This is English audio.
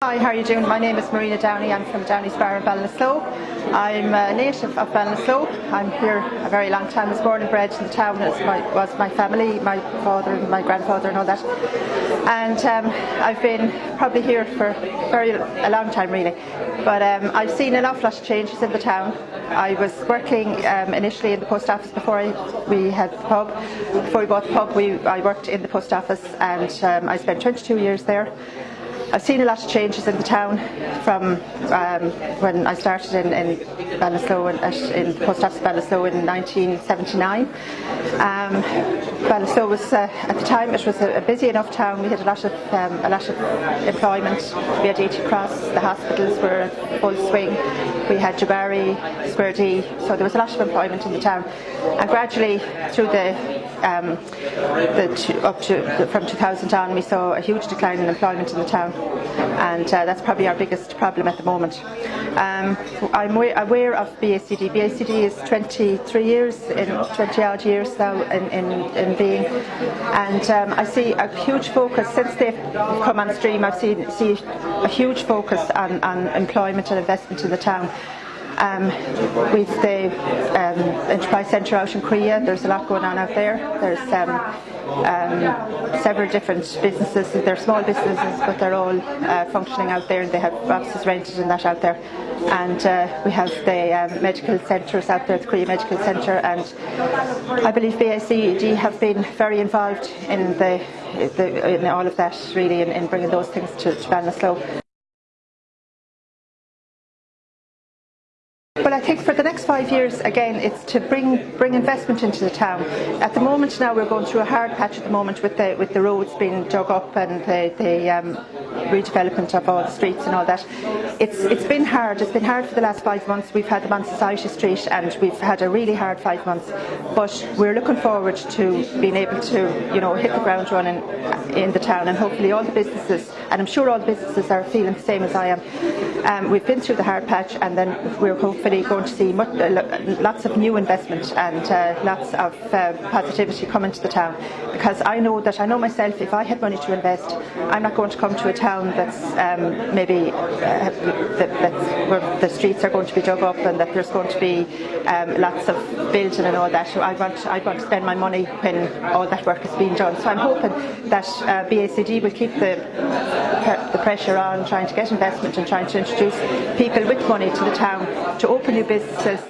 Hi, how are you doing? My name is Marina Downey. I'm from Downey's Bar in Ballinasloe. I'm a native of Ballinasloe. I'm here a very long time. I was born and bred in the town It was my family, my father and my grandfather and all that. And um, I've been probably here for very a long time really. But um, I've seen an awful lot of changes in the town. I was working um, initially in the post office before I, we had the pub. Before we bought the pub, we, I worked in the post office and um, I spent 22 years there. I've seen a lot of changes in the town from um, when I started in, in Ballinasloe in the post office Ballinasloe in 1979. Um, was uh, at the time it was a, a, busy enough town. We had a lot of um, a lot of employment. We had AT Cross, the hospitals were full swing. We had Jabari, Square D, so there was a lot of employment in the town. And gradually through the, um, the up to from 2000 on, we saw a huge decline in employment in the town and uh, that's probably our biggest problem at the moment. Um, I'm aware of BACD. BACD is 23 years, in 20 odd years now in, in, in being, and um, I see a huge focus since they've come on stream. I've seen see a huge focus on, on employment and investment in the town. Um, with the um, Enterprise Centre out in Creagh, there's a lot going on out there. There's um, um, several different businesses. They're small businesses, but they're all uh, functioning out there. And they have offices rented and that out there. And uh, we have the um, medical centres out there, the Creagh Medical Centre, and I believe BACD have been very involved in the, the in all of that, really, in, in bringing those things to, to Ballinasloe. Well, I think for the next five years, again, it's to bring bring investment into the town. At the moment now, we're going through a hard patch at the moment with the with the roads being dug up and the, the um, redevelopment of all the streets and all that. It's it's been hard. It's been hard for the last five months. We've had them on Society Street, and we've had a really hard five months. But we're looking forward to being able to, you know, hit the ground running in the town, and hopefully all the businesses, and I'm sure all the businesses are feeling the same as I am. Um, we've been through the hard patch, and then we're hopefully going to see much, uh, lots of new investment and uh, lots of uh, positivity coming to the town because I know that I know myself if I had money to invest I'm not going to come to a town that's um, maybe uh, that, that's where the streets are going to be dug up and that there's going to be um, lots of building and all that. So I want, I want to spend my money when all that work is being done. So I'm hoping that uh, BACD will keep the the pressure on trying to get investment and trying to introduce people with money to the town to open new businesses